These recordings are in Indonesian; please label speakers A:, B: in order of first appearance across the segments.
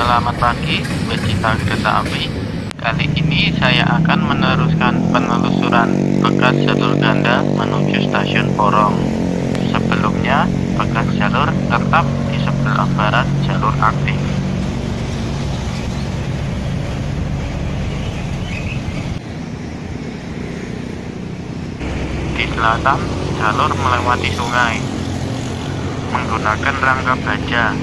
A: Selamat pagi, pecinta kereta api. Kali ini saya akan meneruskan penelusuran bekas jalur ganda menuju stasiun Porong. Sebelumnya, bekas jalur tetap di sebelah barat jalur aktif. Di selatan, jalur melewati sungai menggunakan rangka baja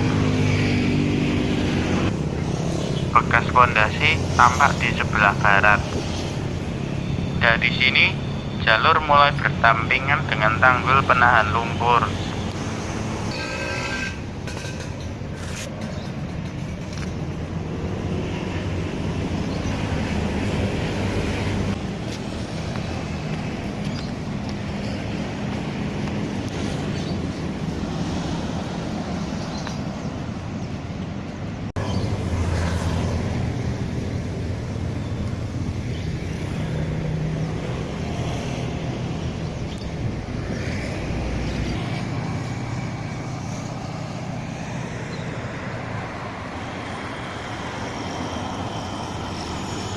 A: bekas fondasi tampak di sebelah barat. Dari sini, jalur mulai bertampingan dengan tanggul penahan lumpur.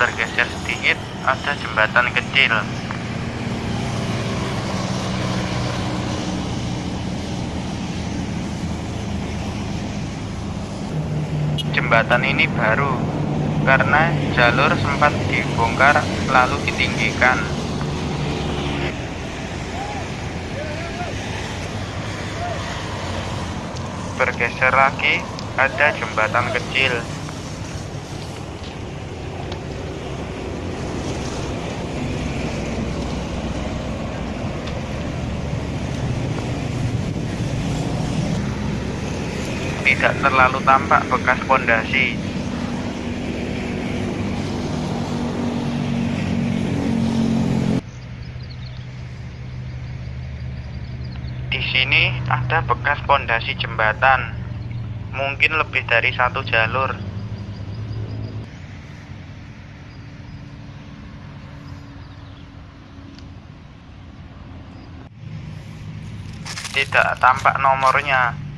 A: Tergeser sedikit, ada jembatan kecil. Jembatan ini baru karena jalur sempat dibongkar lalu ditinggikan. Bergeser lagi, ada jembatan kecil. Tidak terlalu tampak bekas pondasi. Di sini ada bekas pondasi jembatan, mungkin lebih dari satu jalur. Tidak tampak nomornya.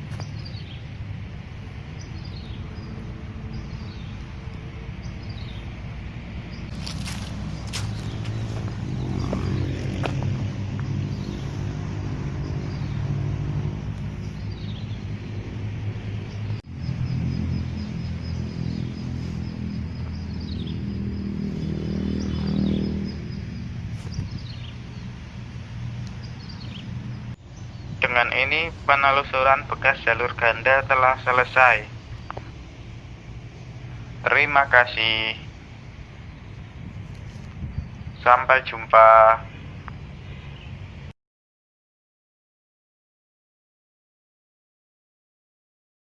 A: Dengan ini, penelusuran bekas jalur ganda telah selesai. Terima kasih. Sampai jumpa.